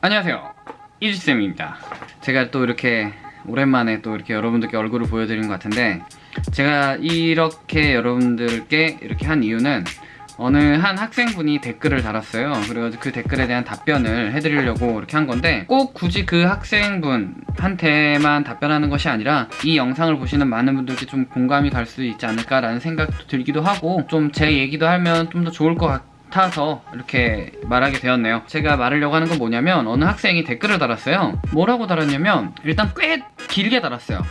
안녕하세요. 이지쌤입니다. 제가 또 이렇게 오랜만에 또 이렇게 여러분들께 얼굴을 보여드리는 것 같은데 제가 이렇게 여러분들께 이렇게 한 이유는 어느 한 학생분이 댓글을 달았어요. 그래가지고 그 댓글에 대한 답변을 해드리려고 이렇게 한 건데 꼭 굳이 그 학생분한테만 답변하는 것이 아니라 이 영상을 보시는 많은 분들께 좀 공감이 갈 수 있지 않을까 라는 생각도 들기도 하고 좀 제 얘기도 하면 좀 더 좋을 것 같아 서 이렇게 말하게 되었네요. 제가 말하려고 하는 건 뭐냐면 어느 학생이 댓글을 달았어요. 뭐라고 달았냐면 일단 꽤 길게 달았어요.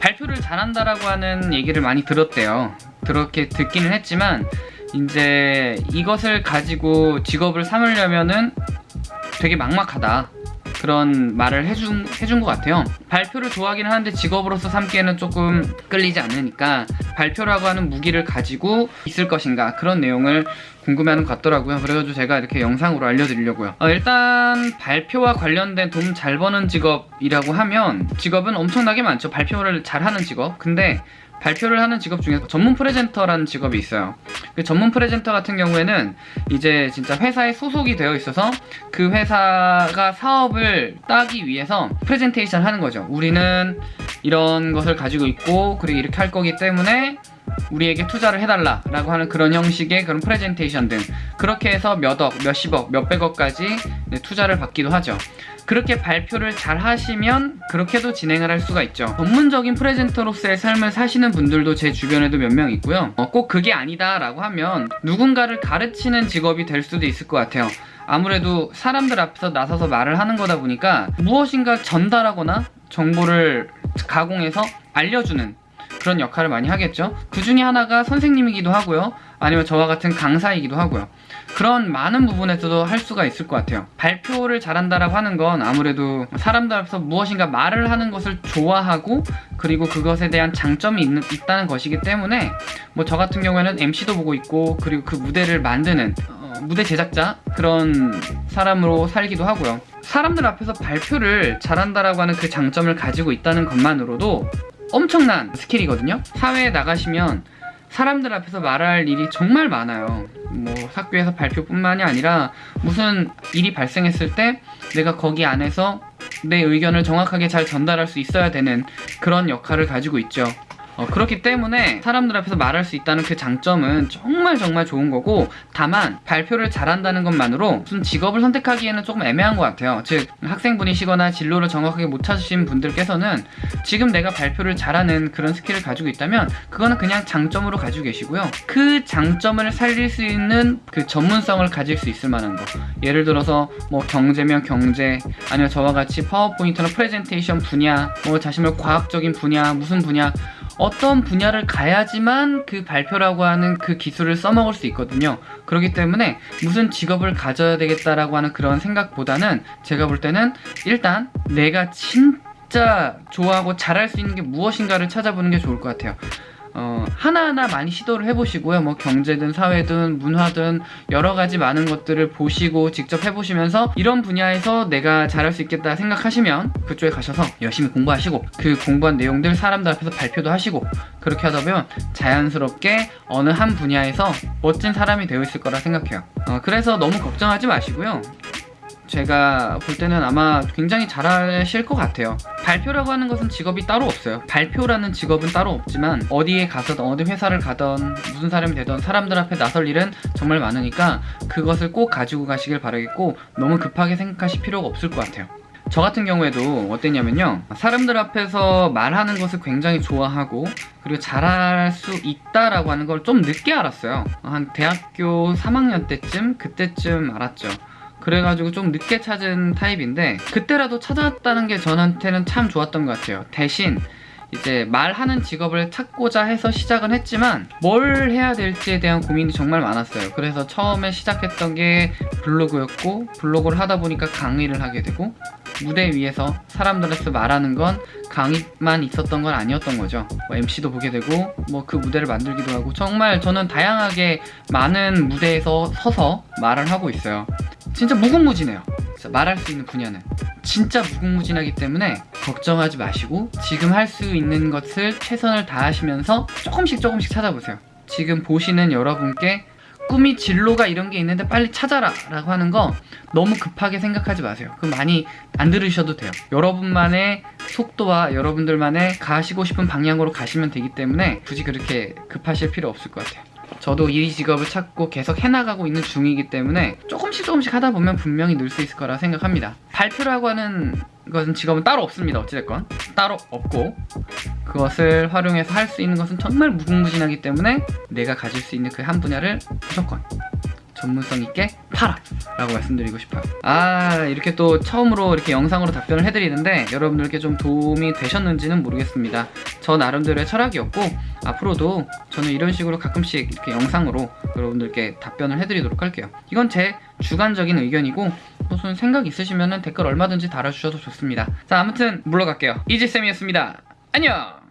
발표를 잘한다라고 하는 얘기를 많이 들었대요. 그렇게 듣기는 했지만 이제 이것을 가지고 직업을 삼으려면은 되게 막막하다 그런 말을 해준, 해준 것 같아요. 발표를 좋아하긴 하는데 직업으로서 삼기에는 조금 끌리지 않으니까 발표라고 하는 무기를 가지고 있을 것인가 그런 내용을 궁금해하는 것 같더라고요. 그래가지고 제가 이렇게 영상으로 알려드리려고요. 어, 일단 발표와 관련된 돈 잘 버는 직업이라고 하면 직업은 엄청나게 많죠. 발표를 잘하는 직업. 근데 발표를 하는 직업 중에서 전문 presenter라는 직업이 있어요. 그 전문 presenter 같은 경우에는 이제 진짜 회사에 소속이 되어 있어서 그 회사가 사업을 따기 위해서 프레젠테이션 하는 거죠. 우리는 이런 것을 가지고 있고 그리고 이렇게 할 거기 때문에 우리에게 투자를 해달라 라고 하는 그런 형식의 그런 프레젠테이션 등 그렇게 해서 몇억, 몇십억, 몇백억까지 투자를 받기도 하죠. 그렇게 발표를 잘 하시면 그렇게도 진행을 할 수가 있죠. 전문적인 프레젠터로서의 삶을 사시는 분들도 제 주변에도 몇 명 있고요. 어, 꼭 그게 아니다 라고 하면 누군가를 가르치는 직업이 될 수도 있을 것 같아요. 아무래도 사람들 앞에서 나서서 말을 하는 거다 보니까 무엇인가 전달하거나 정보를 가공해서 알려주는 그런 역할을 많이 하겠죠. 그 중에 하나가 선생님이기도 하고요. 아니면 저와 같은 강사이기도 하고요. 그런 많은 부분에서도 할 수가 있을 것 같아요. 발표를 잘한다라고 하는 건 아무래도 사람들 앞에서 무엇인가 말을 하는 것을 좋아하고 그리고 그것에 대한 장점이 있는, 있다는 것이기 때문에 뭐 저 같은 경우에는 MC도 보고 있고 그리고 그 무대를 만드는 어, 무대 제작자 그런 사람으로 살기도 하고요. 사람들 앞에서 발표를 잘한다라고 하는 그 장점을 가지고 있다는 것만으로도 엄청난 스킬이거든요. 사회에 나가시면 사람들 앞에서 말할 일이 정말 많아요. 뭐 학교에서 발표뿐만이 아니라 무슨 일이 발생했을 때 내가 거기 안에서 내 의견을 정확하게 잘 전달할 수 있어야 되는 그런 역할을 가지고 있죠 어, 그렇기 때문에 사람들 앞에서 말할 수 있다는 그 장점은 정말 정말 좋은 거고 다만 발표를 잘한다는 것만으로 무슨 직업을 선택하기에는 조금 애매한 것 같아요. 즉 학생분이시거나 진로를 정확하게 못 찾으신 분들께서는 지금 내가 발표를 잘하는 그런 스킬을 가지고 있다면 그거는 그냥 장점으로 가지고 계시고요. 그 장점을 살릴 수 있는 그 전문성을 가질 수 있을 만한 거. 예를 들어서 뭐 경제면 경제 아니면 저와 같이 파워포인트나 프레젠테이션 분야 뭐 자신의 과학적인 분야 무슨 분야 어떤 분야를 가야지만 그 발표라고 하는 그 기술을 써먹을 수 있거든요. 그렇기 때문에 무슨 직업을 가져야 되겠다라고 하는 그런 생각보다는 제가 볼 때는 일단 내가 진짜 좋아하고 잘할 수 있는 게 무엇인가를 찾아보는 게 좋을 것 같아요 어, 하나하나 많이 시도를 해보시고요. 뭐 경제든 사회든 문화든 여러 가지 많은 것들을 보시고 직접 해보시면서 이런 분야에서 내가 잘할 수 있겠다 생각하시면 그쪽에 가셔서 열심히 공부하시고 그 공부한 내용들 사람들 앞에서 발표도 하시고 그렇게 하다 보면 자연스럽게 어느 한 분야에서 멋진 사람이 되어 있을 거라 생각해요. 어, 그래서 너무 걱정하지 마시고요. 제가 볼 때는 아마 굉장히 잘하실 것 같아요. 발표라고 하는 것은 직업이 따로 없어요. 발표라는 직업은 따로 없지만 어디에 가서든 어디 회사를 가던 무슨 사람이 되던 사람들 앞에 나설 일은 정말 많으니까 그것을 꼭 가지고 가시길 바라겠고 너무 급하게 생각하실 필요가 없을 것 같아요. 저 같은 경우에도 어땠냐면요. 사람들 앞에서 말하는 것을 굉장히 좋아하고 그리고 잘할 수 있다라고 하는 걸 좀 늦게 알았어요. 한 대학교 3학년 때쯤 그때쯤 알았죠 그래가지고 좀 늦게 찾은 타입인데 그때라도 찾았다는 게 저한테는 참 좋았던 것 같아요. 대신 이제 말하는 직업을 찾고자 해서 시작은 했지만 뭘 해야 될지에 대한 고민이 정말 많았어요. 그래서 처음에 시작했던 게 블로그였고 블로그를 하다 보니까 강의를 하게 되고 무대 위에서 사람들한테 말하는 건 강의만 있었던 건 아니었던 거죠. 뭐 MC도 보게 되고 뭐 그 무대를 만들기도 하고 정말 저는 다양하게 많은 무대에서 서서 말을 하고 있어요 진짜 무궁무진해요 말할 수 있는 분야는 진짜 무궁무진하기 때문에 걱정하지 마시고 지금 할 수 있는 것을 최선을 다하시면서 조금씩 조금씩 찾아보세요 지금 보시는 여러분께 꿈이 진로가 이런 게 있는데 빨리 찾아라 라고 하는 거 너무 급하게 생각하지 마세요. 그 많이 안 들으셔도 돼요. 여러분만의 속도와 여러분들만의 가시고 싶은 방향으로 가시면 되기 때문에 굳이 그렇게 급하실 필요 없을 것 같아요. 저도 이 직업을 찾고 계속 해나가고 있는 중이기 때문에 조금씩 조금씩 하다 보면 분명히 늘 수 있을 거라 생각합니다. 발표라고 하는 것은 직업은 따로 없습니다. 어찌됐건 따로 없고 그것을 활용해서 할 수 있는 것은 정말 무궁무진하기 때문에 내가 가질 수 있는 그 한 분야를 무조건 전문성 있게 팔아! 라고 말씀드리고 싶어요. 아 이렇게 또 처음으로 이렇게 영상으로 답변을 해드리는데 여러분들께 좀 도움이 되셨는지는 모르겠습니다. 저 나름대로의 철학이었고 앞으로도 저는 이런 식으로 가끔씩 이렇게 영상으로 여러분들께 답변을 해드리도록 할게요. 이건 제 주관적인 의견이고 무슨 생각 있으시면 댓글 얼마든지 달아주셔도 좋습니다. 자 아무튼 물러갈게요. 이지쌤이었습니다. 안녕